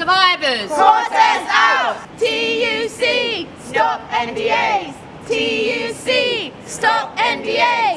Survivors. Protest out! TUC, stop NDAs! TUC, stop NDAs!